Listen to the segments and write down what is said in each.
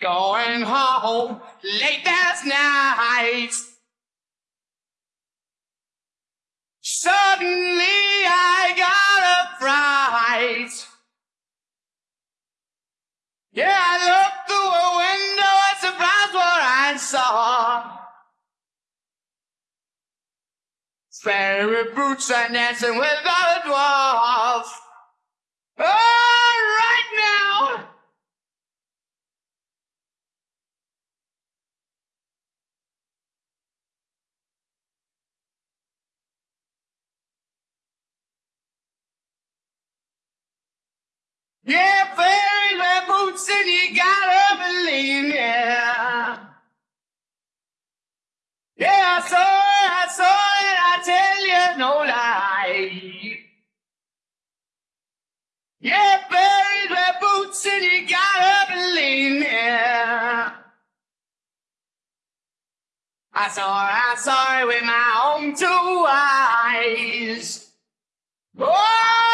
Going home late last night. Suddenly I got a fright. Yeah, I looked through a window and surprised what I saw. Fairy boots and dancing with the dwarf. Oh, right now. Yeah, fairies and you gotta believe, yeah. Yeah, I saw it, I saw it, I tell you no lie. Yeah, fairies wear boots and you gotta believe, yeah. I saw it, I saw it with my own two eyes. Oh,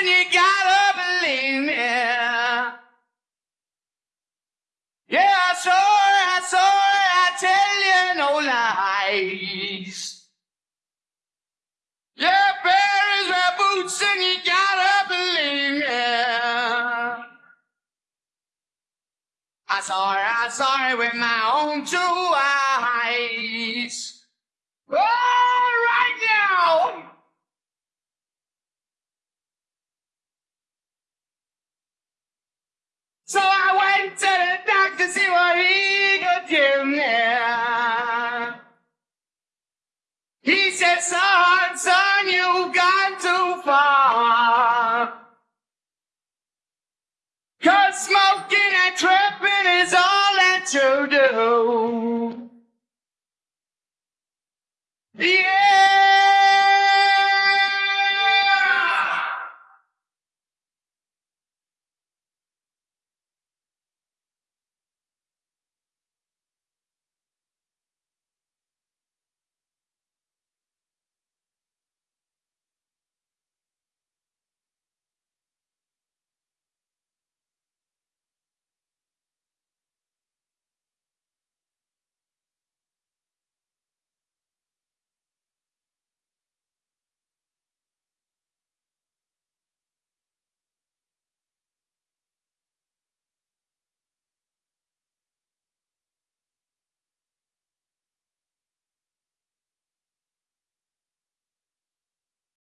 and you gotta believe me. Yeah, I saw it, I saw it, I tell you no lies. Yeah, fairies wear boots and you gotta believe me. I saw it, I saw it with my own two eyes. Oh, So I went to the doctor to see what he could give me. He said, son, son, you've gone too far. Cause smoking and tripping is all that you do. Yeah.